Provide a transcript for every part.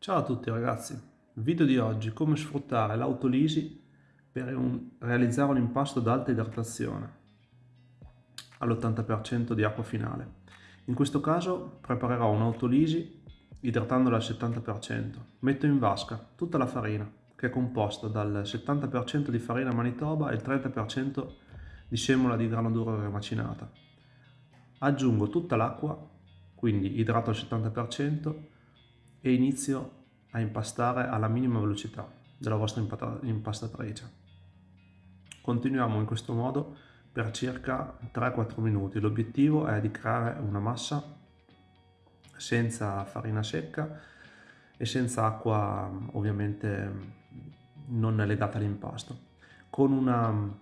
Ciao a tutti ragazzi, video di oggi come sfruttare l'autolisi per un, realizzare un impasto ad alta idratazione all'80% di acqua finale. In questo caso preparerò un'autolisi idratandola al 70%. Metto in vasca tutta la farina che è composta dal 70% di farina manitoba e il 30% di semola di grano duro remacinata. Aggiungo tutta l'acqua, quindi idrato al 70% e inizio a impastare alla minima velocità della vostra impastatrice. Continuiamo in questo modo per circa 3-4 minuti. L'obiettivo è di creare una massa senza farina secca e senza acqua ovviamente non legata all'impasto. Con, una,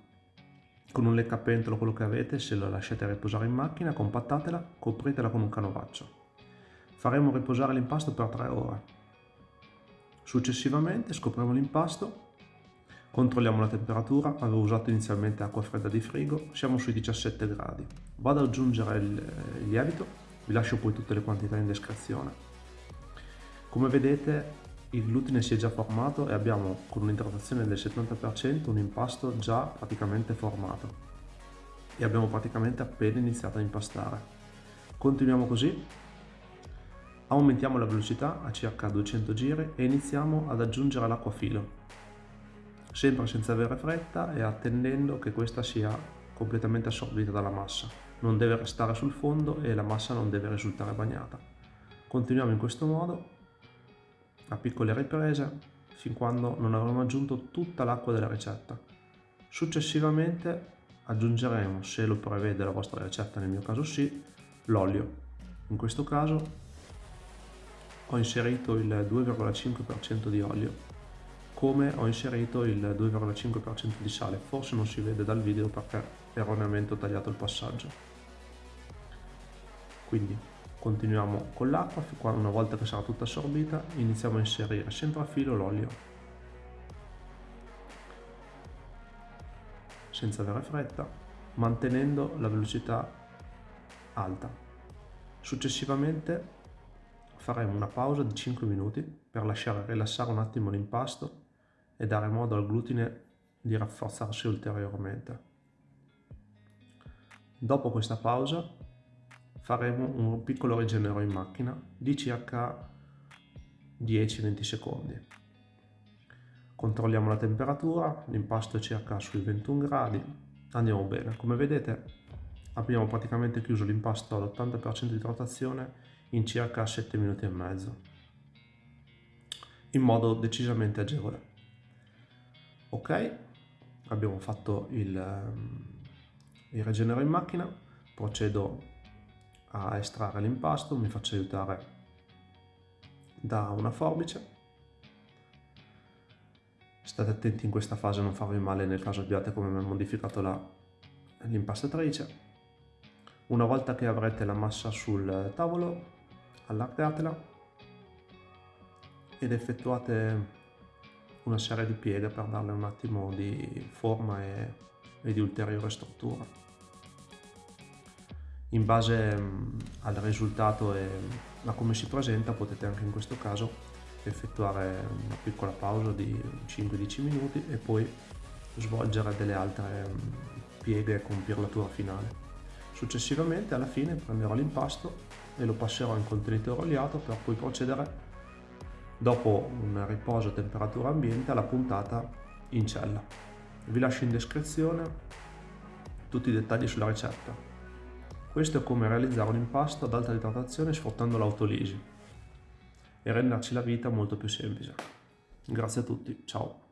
con un leccapentolo, quello che avete, se lo lasciate riposare in macchina, compattatela, copritela con un canovaccio. Faremo riposare l'impasto per 3 ore. Successivamente scopriamo l'impasto Controlliamo la temperatura, avevo usato inizialmente acqua fredda di frigo, siamo sui 17 gradi. Vado ad aggiungere il, lievito, vi lascio poi tutte le quantità in descrizione. Come vedete il glutine si è già formato e abbiamo con un'idratazione del 70% un impasto già praticamente formato e abbiamo praticamente appena iniziato a impastare. Continuiamo così, aumentiamo la velocità a circa 200 giri e iniziamo ad aggiungere l'acqua filo sempre senza avere fretta e attendendo che questa sia completamente assorbita dalla massa. Non deve restare sul fondo e la massa non deve risultare bagnata. Continuiamo in questo modo, a piccole riprese, fin quando non avremo aggiunto tutta l'acqua della ricetta. Successivamente aggiungeremo, se lo prevede la vostra ricetta, nel mio caso sì, l'olio. In questo caso ho inserito il 2,5% di olio come ho inserito il 2,5% di sale, forse non si vede dal video perché erroneamente ho tagliato il passaggio. Quindi continuiamo con l'acqua, una volta che sarà tutta assorbita iniziamo a inserire sempre a filo l'olio, senza avere fretta, mantenendo la velocità alta. Successivamente faremo una pausa di 5 minuti per lasciare rilassare un attimo l'impasto e dare modo al glutine di rafforzarsi ulteriormente. Dopo questa pausa faremo un piccolo rigenero in macchina di circa 10-20 secondi. Controlliamo la temperatura, l'impasto è circa sui 21 gradi, andiamo bene. Come vedete abbiamo praticamente chiuso l'impasto all'80% di rotazione in circa 7 minuti e mezzo, in modo decisamente agevole. Ok abbiamo fatto il, ehm, il rigenero in macchina procedo a estrarre l'impasto mi faccio aiutare da una forbice. State attenti in questa fase a non farvi male nel caso abbiate come me modificato l'impastatrice. Una volta che avrete la massa sul tavolo allargatela ed effettuate una serie di pieghe per darle un attimo di forma e, e di ulteriore struttura. In base al risultato e a come si presenta potete anche in questo caso effettuare una piccola pausa di 5-10 minuti e poi svolgere delle altre pieghe con pirlatura finale. Successivamente alla fine prenderò l'impasto e lo passerò in contenitore oliato per poi procedere dopo un riposo a temperatura ambiente alla puntata in cella. Vi lascio in descrizione tutti i dettagli sulla ricetta. Questo è come realizzare un impasto ad alta idratazione sfruttando l'autolisi e renderci la vita molto più semplice. Grazie a tutti, ciao!